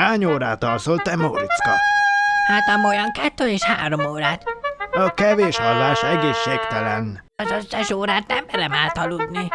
Hány órát alszol te, Móriczka? Hát amolyan kettő és három órát. A kevés hallás egészségtelen. Az összes órát nem merem átaludni.